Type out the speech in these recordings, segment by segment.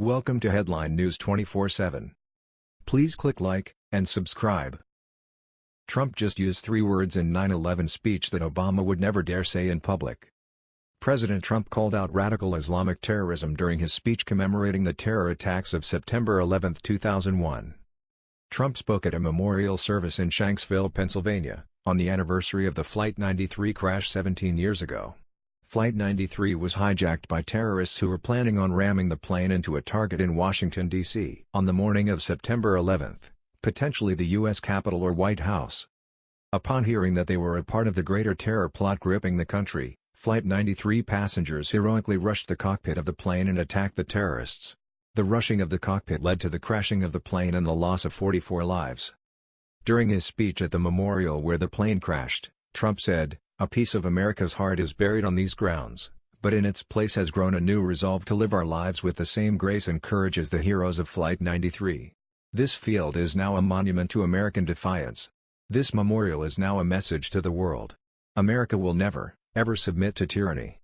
Welcome to Headline News 24/7. Please click like and subscribe. Trump just used three words in 9/11 speech that Obama would never dare say in public. President Trump called out radical Islamic terrorism during his speech commemorating the terror attacks of September 11, 2001. Trump spoke at a memorial service in Shanksville, Pennsylvania, on the anniversary of the Flight 93 crash 17 years ago. Flight 93 was hijacked by terrorists who were planning on ramming the plane into a target in Washington, D.C. on the morning of September 11, potentially the U.S. Capitol or White House. Upon hearing that they were a part of the greater terror plot gripping the country, Flight 93 passengers heroically rushed the cockpit of the plane and attacked the terrorists. The rushing of the cockpit led to the crashing of the plane and the loss of 44 lives. During his speech at the memorial where the plane crashed, Trump said, a piece of America's heart is buried on these grounds, but in its place has grown a new resolve to live our lives with the same grace and courage as the heroes of Flight 93. This field is now a monument to American defiance. This memorial is now a message to the world. America will never, ever submit to tyranny.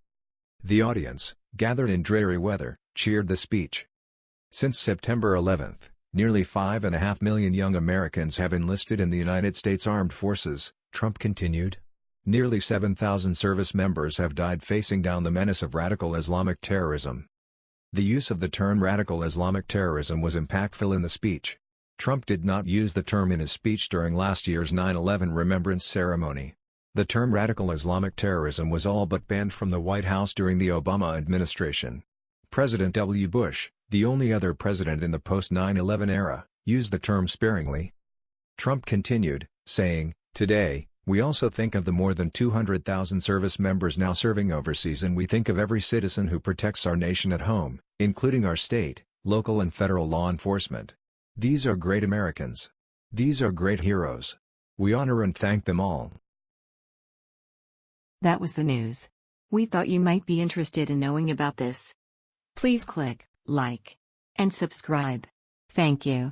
The audience, gathered in dreary weather, cheered the speech. Since September 11, nearly 5.5 million young Americans have enlisted in the United States Armed Forces, Trump continued. Nearly 7,000 service members have died facing down the menace of radical Islamic terrorism. The use of the term radical Islamic terrorism was impactful in the speech. Trump did not use the term in his speech during last year's 9-11 remembrance ceremony. The term radical Islamic terrorism was all but banned from the White House during the Obama administration. President W. Bush, the only other president in the post-9-11 era, used the term sparingly. Trump continued, saying, Today, we also think of the more than 200,000 service members now serving overseas and we think of every citizen who protects our nation at home, including our state, local and federal law enforcement. These are great Americans. These are great heroes. We honor and thank them all. That was the news. We thought you might be interested in knowing about this. Please click like and subscribe. Thank you.